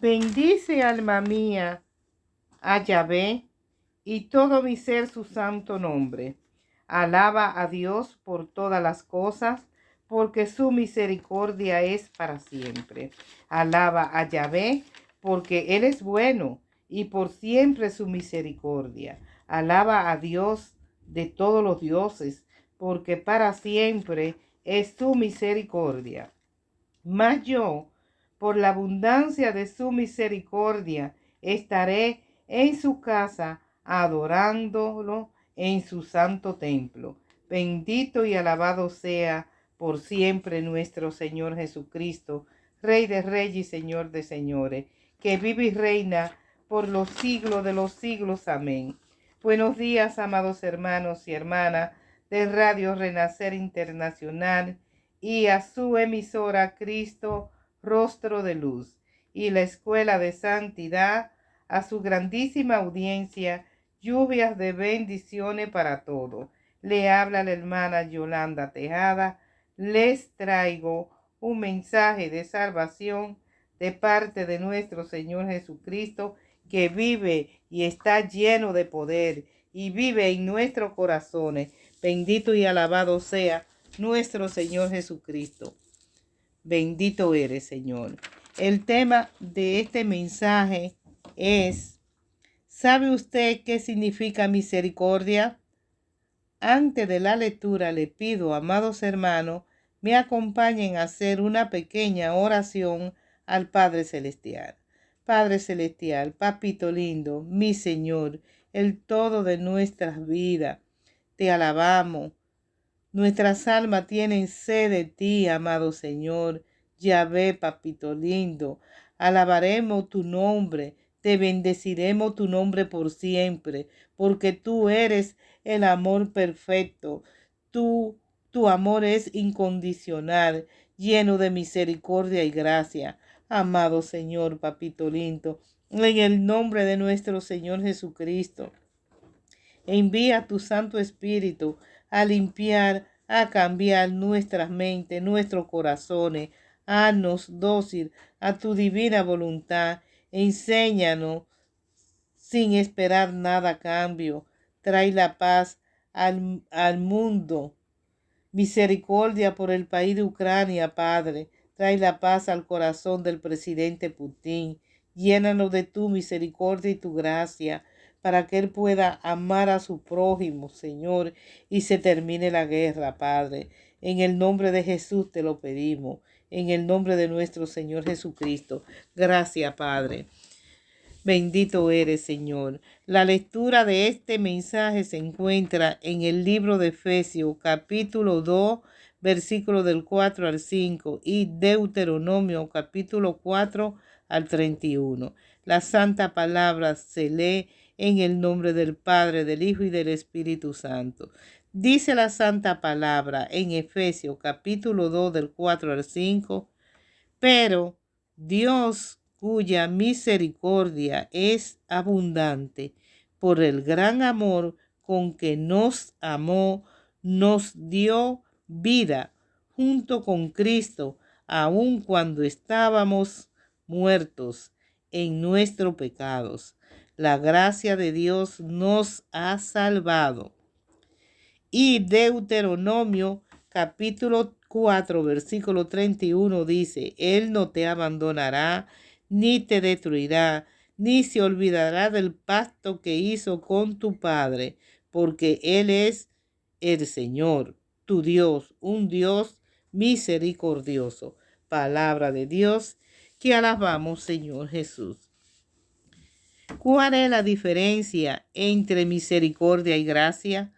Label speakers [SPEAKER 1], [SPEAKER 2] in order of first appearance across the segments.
[SPEAKER 1] Bendice alma mía a Yahvé y todo mi ser su santo nombre. Alaba a Dios por todas las cosas, porque su misericordia es para siempre. Alaba a Yahvé, porque Él es bueno y por siempre su misericordia. Alaba a Dios de todos los dioses, porque para siempre es su misericordia. Mas yo, por la abundancia de su misericordia, estaré en su casa adorándolo en su santo templo. Bendito y alabado sea por siempre nuestro Señor Jesucristo, Rey de Reyes y Señor de Señores, que vive y reina por los siglos de los siglos. Amén. Buenos días, amados hermanos y hermanas de Radio Renacer Internacional y a su emisora Cristo Rostro de Luz y la Escuela de Santidad, a su grandísima audiencia, lluvias de bendiciones para todos. Le habla la hermana Yolanda Tejada. Les traigo un mensaje de salvación de parte de nuestro Señor Jesucristo, que vive y está lleno de poder y vive en nuestros corazones. Bendito y alabado sea nuestro Señor Jesucristo. Bendito eres, Señor. El tema de este mensaje es, ¿sabe usted qué significa misericordia? Antes de la lectura le pido, amados hermanos, me acompañen a hacer una pequeña oración al Padre Celestial. Padre Celestial, Papito lindo, mi Señor, el todo de nuestras vidas, te alabamos, Nuestras almas tienen sed de ti, amado Señor. Yahvé, papito lindo. Alabaremos tu nombre, te bendeciremos tu nombre por siempre, porque tú eres el amor perfecto. Tú, tu amor es incondicional, lleno de misericordia y gracia. Amado Señor, papito lindo, en el nombre de nuestro Señor Jesucristo, envía tu Santo Espíritu a limpiar, a cambiar nuestras mentes, nuestros corazones. Haznos dócil a tu divina voluntad. Enséñanos sin esperar nada a cambio. Trae la paz al, al mundo. Misericordia por el país de Ucrania, Padre. Trae la paz al corazón del presidente Putin. Llénanos de tu misericordia y tu gracia para que Él pueda amar a su prójimo, Señor, y se termine la guerra, Padre. En el nombre de Jesús te lo pedimos, en el nombre de nuestro Señor Jesucristo. Gracias, Padre. Bendito eres, Señor. La lectura de este mensaje se encuentra en el libro de Efesios, capítulo 2, versículo del 4 al 5, y Deuteronomio, capítulo 4 al 31. La santa palabra se lee en el nombre del Padre, del Hijo y del Espíritu Santo. Dice la santa palabra en Efesios capítulo 2 del 4 al 5, pero Dios cuya misericordia es abundante por el gran amor con que nos amó, nos dio vida junto con Cristo, aun cuando estábamos muertos en nuestros pecados la gracia de Dios nos ha salvado. Y Deuteronomio capítulo 4, versículo 31 dice, Él no te abandonará, ni te destruirá, ni se olvidará del pacto que hizo con tu Padre, porque Él es el Señor, tu Dios, un Dios misericordioso. Palabra de Dios, que alabamos, Señor Jesús. ¿Cuál es la diferencia entre misericordia y gracia?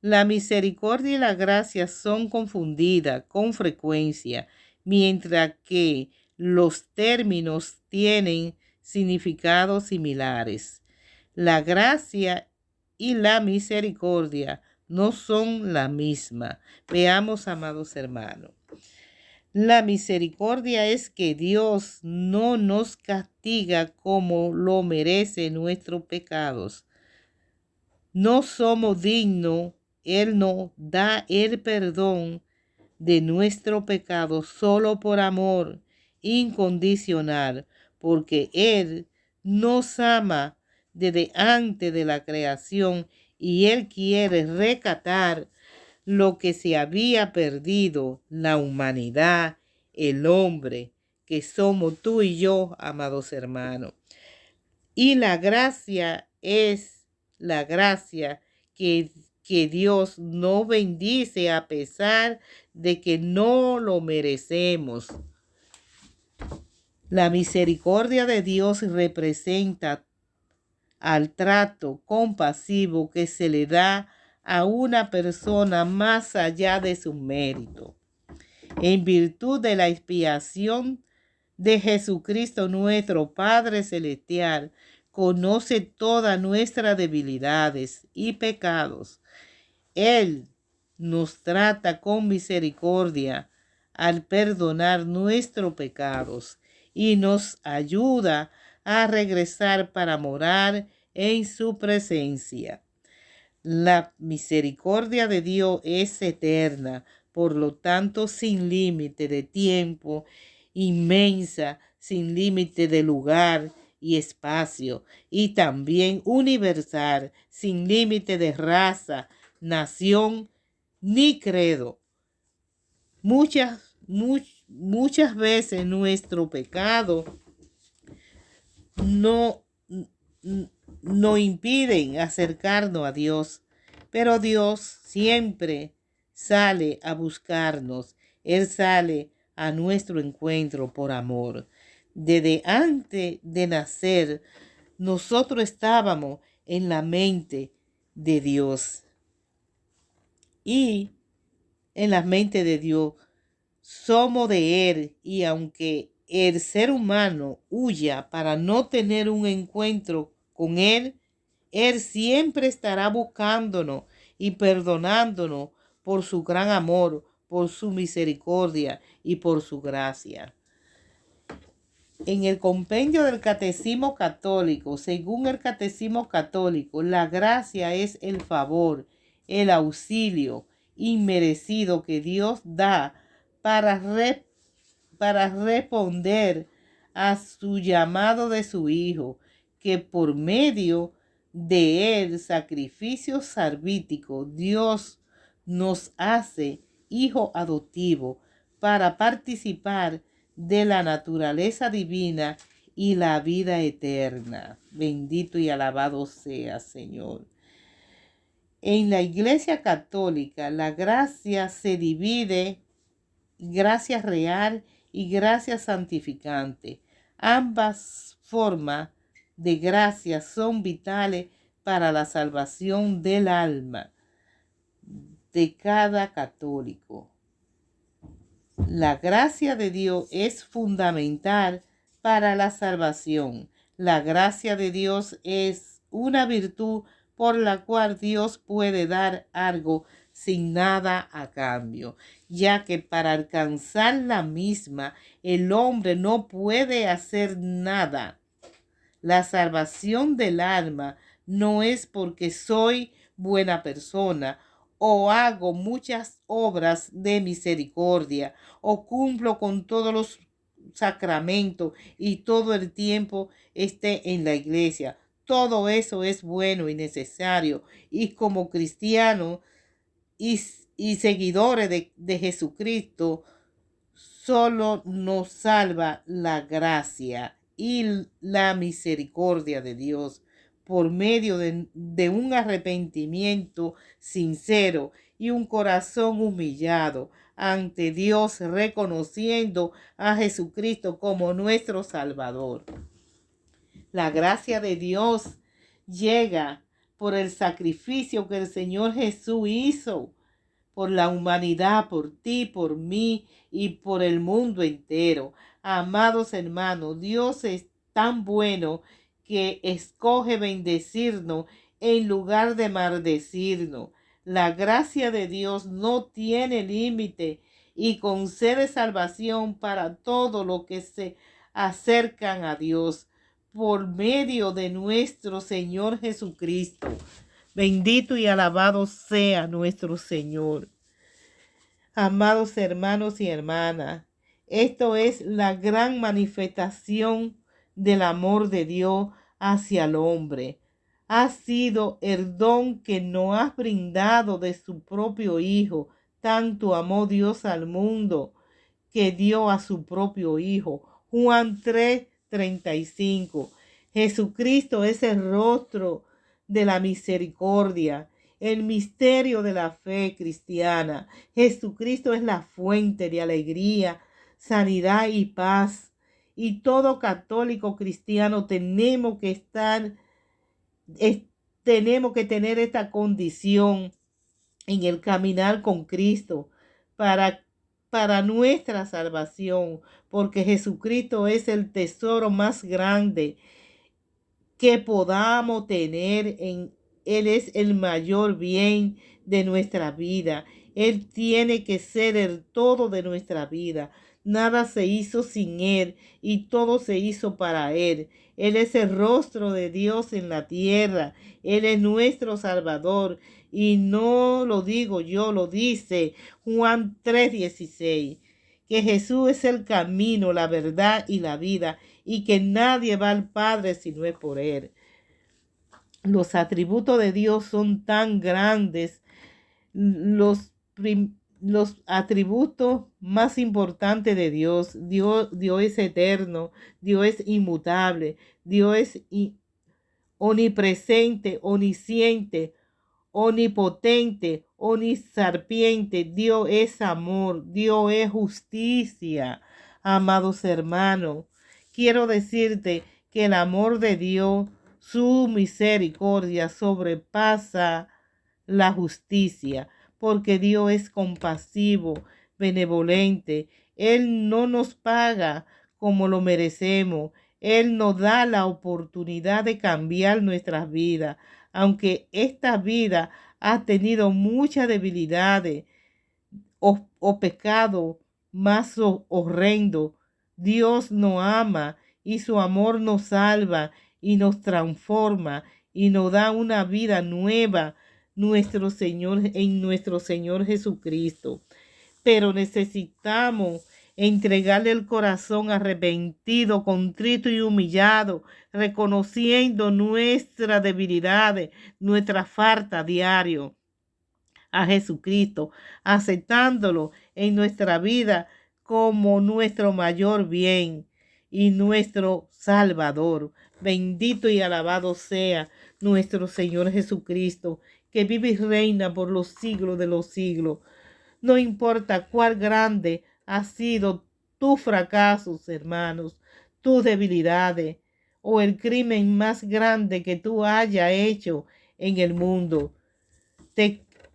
[SPEAKER 1] La misericordia y la gracia son confundidas con frecuencia, mientras que los términos tienen significados similares. La gracia y la misericordia no son la misma. Veamos, amados hermanos. La misericordia es que Dios no nos castiga como lo merecen nuestros pecados. No somos dignos, Él nos da el perdón de nuestro pecado solo por amor incondicional, porque Él nos ama desde antes de la creación y Él quiere recatar lo que se había perdido, la humanidad, el hombre, que somos tú y yo, amados hermanos. Y la gracia es la gracia que, que Dios no bendice a pesar de que no lo merecemos. La misericordia de Dios representa al trato compasivo que se le da a una persona más allá de su mérito. En virtud de la expiación de Jesucristo nuestro Padre Celestial, conoce todas nuestras debilidades y pecados. Él nos trata con misericordia al perdonar nuestros pecados y nos ayuda a regresar para morar en su presencia. La misericordia de Dios es eterna, por lo tanto sin límite de tiempo, inmensa, sin límite de lugar y espacio, y también universal, sin límite de raza, nación ni credo. Muchas, muchas veces nuestro pecado no, no impiden acercarnos a Dios, pero Dios siempre sale a buscarnos. Él sale a nuestro encuentro por amor. Desde antes de nacer, nosotros estábamos en la mente de Dios. Y en la mente de Dios somos de Él y aunque el ser humano huya para no tener un encuentro con Él, Él siempre estará buscándonos y perdonándonos por su gran amor, por su misericordia y por su gracia. En el compendio del Catecismo Católico, según el Catecismo Católico, la gracia es el favor, el auxilio inmerecido que Dios da para para responder a su llamado de su Hijo, que por medio de él sacrificio salvítico Dios nos hace hijo adoptivo para participar de la naturaleza divina y la vida eterna. Bendito y alabado sea, Señor. En la Iglesia Católica la gracia se divide, gracia real y gracia santificante. Ambas formas de gracia son vitales para la salvación del alma de cada católico. La gracia de Dios es fundamental para la salvación. La gracia de Dios es una virtud por la cual Dios puede dar algo sin nada a cambio, ya que para alcanzar la misma el hombre no puede hacer nada. La salvación del alma no es porque soy buena persona o hago muchas obras de misericordia o cumplo con todos los sacramentos y todo el tiempo esté en la iglesia. Todo eso es bueno y necesario y como cristiano y, seguidores de, de Jesucristo, solo nos salva la gracia y la misericordia de Dios por medio de, un arrepentimiento sincero y un corazón humillado ante Dios, reconociendo a Jesucristo como nuestro Salvador. La gracia de Dios llega por el sacrificio que el Señor Jesús hizo por la humanidad, por ti, por mí y por el mundo entero. Amados hermanos, Dios es tan bueno que escoge bendecirnos en lugar de maldecirnos. La gracia de Dios no tiene límite y concede salvación para todos los que se acercan a Dios por medio de nuestro Señor Jesucristo. Bendito y alabado sea nuestro Señor. Amados hermanos y hermanas, esto es la gran manifestación del amor de Dios hacia el hombre. Ha sido el don que nos ha brindado de su propio Hijo. Tanto amó Dios al mundo que dio a su propio Hijo. Juan 3, 35. Jesucristo es el rostro de la misericordia, el misterio de la fe cristiana. Jesucristo es la fuente de alegría, sanidad y paz. Y todo católico cristiano tenemos que estar, tenemos que tener esta condición en el caminar con Cristo para para nuestra salvación, porque Jesucristo es el tesoro más grande que podamos tener en Él es el mayor bien de nuestra vida. Él tiene que ser el todo de nuestra vida. Nada se hizo sin Él y todo se hizo para Él. Él es el rostro de Dios en la tierra. Él es nuestro Salvador. Y no lo digo yo, lo dice Juan 3:16. Que Jesús es el camino, la verdad y la vida. Y que nadie va al Padre si no es por Él. Los atributos de Dios son tan grandes. Los los atributos más importantes de Dios. Dios, Dios es eterno, Dios es inmutable, Dios es omnipresente, omnisciente, omnipotente, omnisarpiente. Dios es amor, Dios es justicia. Amados hermanos, quiero decirte que el amor de Dios, su misericordia sobrepasa la justicia porque Dios es compasivo, benevolente. Él no nos paga como lo merecemos. Él nos da la oportunidad de cambiar nuestras vidas, aunque esta vida ha tenido muchas debilidades o, o pecado más horrendo. Dios nos ama y su amor nos salva y nos transforma y nos da una vida nueva nuestro Señor, en nuestro Señor Jesucristo. Pero necesitamos entregarle el corazón arrepentido, contrito y humillado, reconociendo nuestra debilidad, nuestra falta diario a Jesucristo, aceptándolo en nuestra vida como nuestro mayor bien y nuestro Salvador. Bendito y alabado sea nuestro Señor Jesucristo, que vive y reina por los siglos de los siglos. No importa cuál grande ha sido tu fracasos, hermanos, tus debilidades o el crimen más grande que tú haya hecho en el mundo.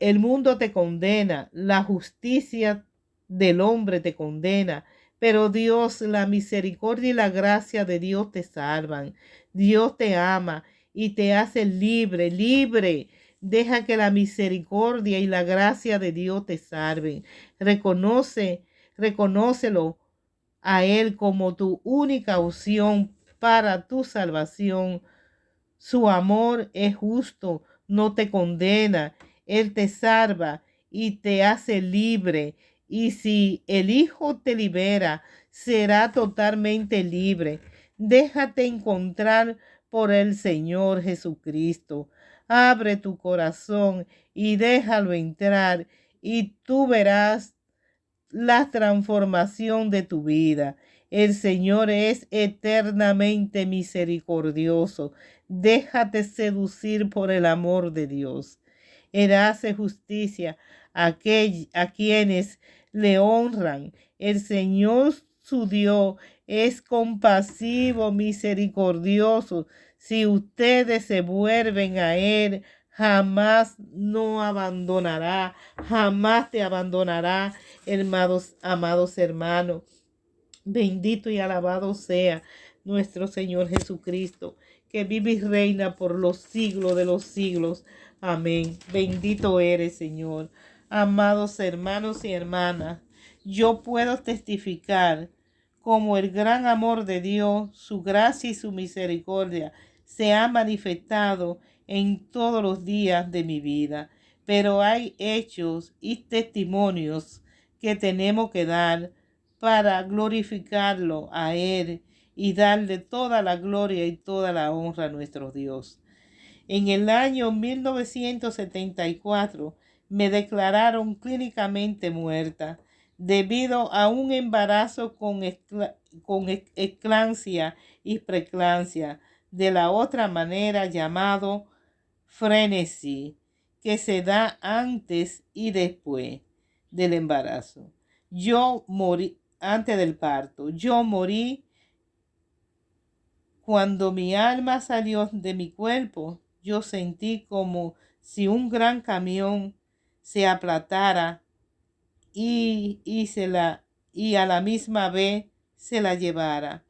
[SPEAKER 1] el mundo te condena, la justicia del hombre te condena, pero Dios, la misericordia y la gracia de Dios te salvan. Dios te ama y te hace libre, libre Deja que la misericordia y la gracia de Dios te salven. Reconoce, reconócelo a Él como tu única opción para tu salvación. Su amor es justo, no te condena. Él te salva y te hace libre. Y si el Hijo te libera, será totalmente libre. Déjate encontrar por el Señor Jesucristo. Abre tu corazón y déjalo entrar y tú verás la transformación de tu vida. El Señor es eternamente misericordioso. Déjate seducir por el amor de Dios. Él hace justicia a, a quienes le honran. El Señor su Dios es compasivo, misericordioso, si ustedes se vuelven a Él, jamás no abandonará, jamás te abandonará, hermanos, amados hermanos. Bendito y alabado sea nuestro Señor Jesucristo, que vive y reina por los siglos de los siglos. Amén. Bendito eres, Señor. Amados hermanos y hermanas, yo puedo testificar como el gran amor de Dios, su gracia y su misericordia se ha manifestado en todos los días de mi vida. Pero hay hechos y testimonios que tenemos que dar para glorificarlo a Él y darle toda la gloria y toda la honra a nuestro Dios. En el año 1974 me declararon clínicamente muerta debido a un embarazo con, con y preclampsia, de la otra manera llamado frenesí, que se da antes y después del embarazo. Yo morí antes del parto. Yo morí cuando mi alma salió de mi cuerpo. Yo sentí como si un gran camión se aplatara y, y, se la, y a la misma vez se la llevara.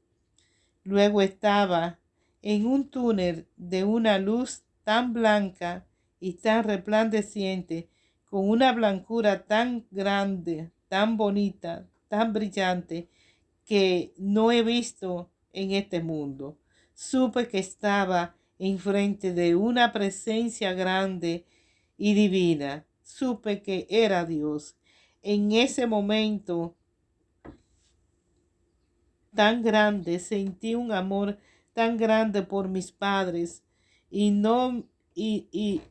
[SPEAKER 1] Luego estaba en un túnel de una luz tan blanca y tan resplandeciente, con una blancura tan grande, tan bonita, tan brillante, que no he visto en este mundo. Supe que estaba enfrente de una presencia grande y divina. Supe que era Dios en ese momento tan grande, sentí un amor tan grande por mis padres y no, y, y,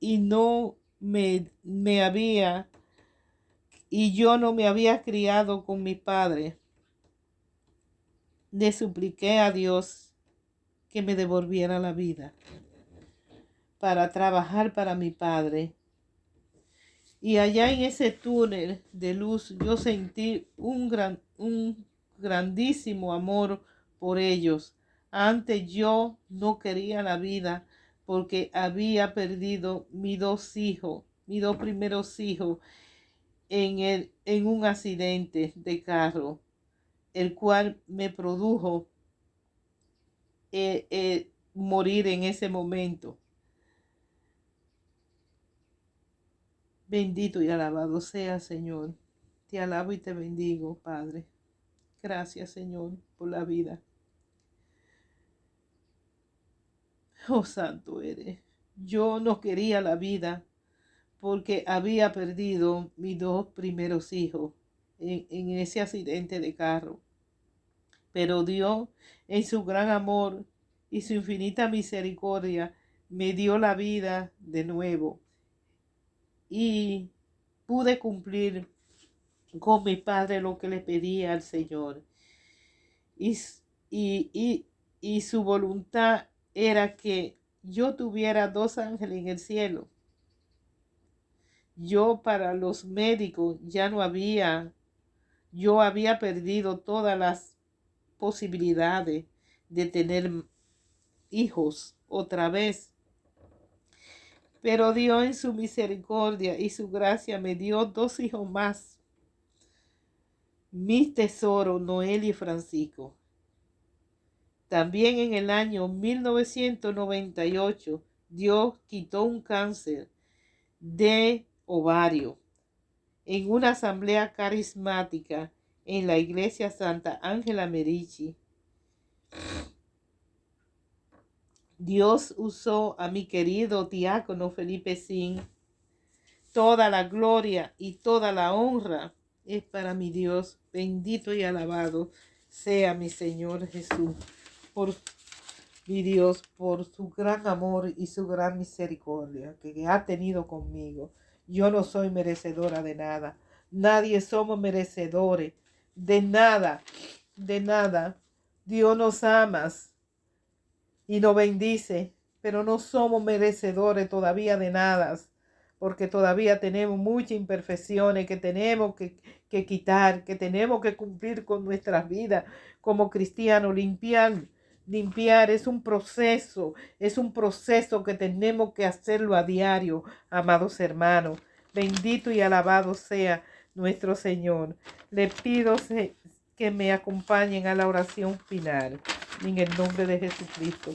[SPEAKER 1] y no me, me había, y yo no me había criado con mi padre. Le supliqué a Dios que me devolviera la vida para trabajar para mi padre y allá en ese túnel de luz yo sentí un, gran, un grandísimo amor por ellos. Antes yo no quería la vida porque había perdido mis dos hijos, mis dos primeros hijos en, el, en un accidente de carro, el cual me produjo eh, eh, morir en ese momento. Bendito y alabado sea, Señor. Te alabo y te bendigo, Padre. Gracias, Señor, por la vida. Oh, santo eres. Yo no quería la vida porque había perdido mis dos primeros hijos en, ese accidente de carro. Pero Dios, en su gran amor y su infinita misericordia, me dio la vida de nuevo y pude cumplir con mi padre lo que le pedía al Señor. Y, y, y, su voluntad era que yo tuviera dos ángeles en el cielo. Yo para los médicos ya no había, yo había perdido todas las posibilidades de tener hijos otra vez. Pero Dios en su misericordia y su gracia me dio dos hijos más. Mis tesoros, Noel y Francisco. También en el año 1998, Dios quitó un cáncer de ovario en una asamblea carismática en la iglesia Santa Ángela Merici Dios usó a mi querido diácono Felipe Sin. Toda la gloria y toda la honra es para mi Dios. Bendito y alabado sea mi Señor Jesús. Por mi Dios, por su gran amor y su gran misericordia que ha tenido conmigo. Yo no soy merecedora de nada. Nadie somos merecedores de nada, de nada. Dios nos amas y nos bendice, pero no somos merecedores todavía de nada, porque todavía tenemos muchas imperfecciones que tenemos que, que quitar, que tenemos que cumplir con nuestras vidas como cristianos, limpiar. Limpiar es un proceso, es un proceso que tenemos que hacerlo a diario, amados hermanos. Bendito y alabado sea nuestro Señor. Le pido que me acompañen a la oración final en el nombre de Jesucristo.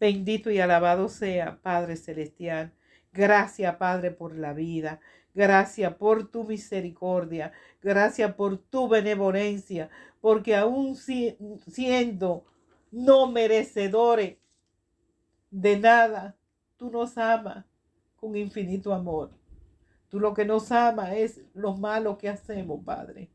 [SPEAKER 1] Bendito y alabado sea, Padre Celestial. Gracias, Padre, por la vida. Gracias por tu misericordia. Gracias por tu benevolencia. Porque aún siendo no merecedores de nada, tú nos amas con infinito amor. Tú lo que nos amas es lo malo que hacemos, Padre.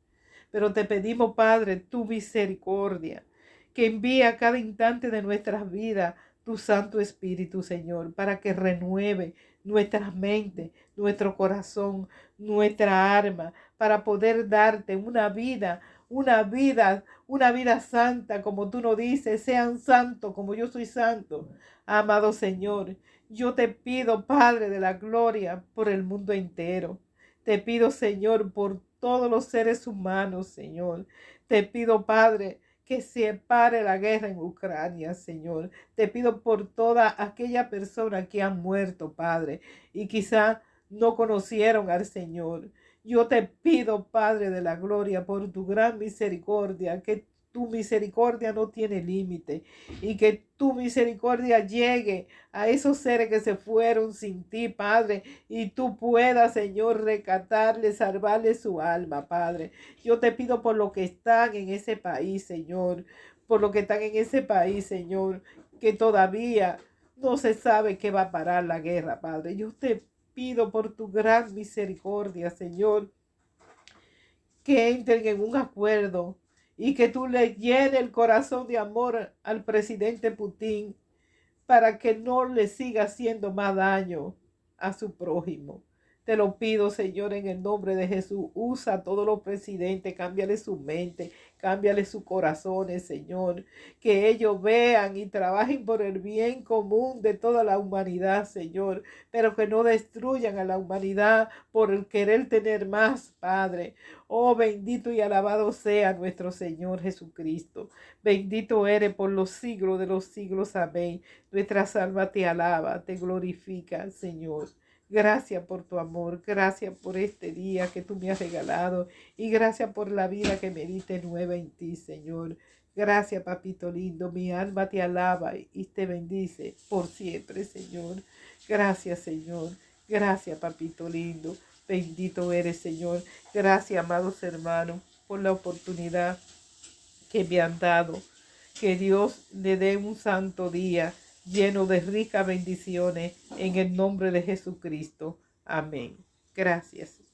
[SPEAKER 1] Pero te pedimos, Padre, tu misericordia que envía cada instante de nuestras vidas tu Santo Espíritu, Señor, para que renueve nuestra mente, nuestro corazón, nuestra alma, para poder darte una vida, una vida, una vida santa, como tú nos dices, sean santos como yo soy santo. Amado Señor, yo te pido, Padre de la Gloria, por el mundo entero. Te pido, Señor, por todos los seres humanos, Señor. Te pido, Padre, que se pare la guerra en Ucrania, Señor. Te pido por toda aquella persona que ha muerto, Padre, y quizá no conocieron al Señor. Yo te pido, Padre de la Gloria, por tu gran misericordia, que tu misericordia no tiene límite y que tu misericordia llegue a esos seres que se fueron sin ti, Padre, y tú puedas, Señor, recatarle, salvarle su alma, Padre. Yo te pido por lo que están en ese país, Señor, por lo que están en ese país, Señor, que todavía no se sabe qué va a parar la guerra, Padre. Yo te pido por tu gran misericordia, Señor, que entren en un acuerdo y que tú le llenes el corazón de amor al presidente Putin para que no le siga haciendo más daño a su prójimo. Te lo pido, Señor, en el nombre de Jesús. Usa a todos los presidentes, cámbiale su mente, cámbiale sus corazones, Señor. Que ellos vean y trabajen por el bien común de toda la humanidad, Señor. Pero que no destruyan a la humanidad por el querer tener más, Padre. Oh, bendito y alabado sea nuestro Señor Jesucristo. Bendito eres por los siglos de los siglos. Amén. Nuestra alma te alaba, te glorifica, Señor. Gracias por tu amor, gracias por este día que tú me has regalado y gracias por la vida que me diste nueva en ti, Señor. Gracias, papito lindo. Mi alma te alaba y te bendice por siempre, Señor. Gracias, Señor. Gracias, papito lindo. Bendito eres, Señor. Gracias, amados hermanos, por la oportunidad que me han dado. Que Dios le dé un santo día lleno de ricas bendiciones en el nombre de Jesucristo. Amén. Gracias.